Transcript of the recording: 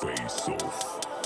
Face Off.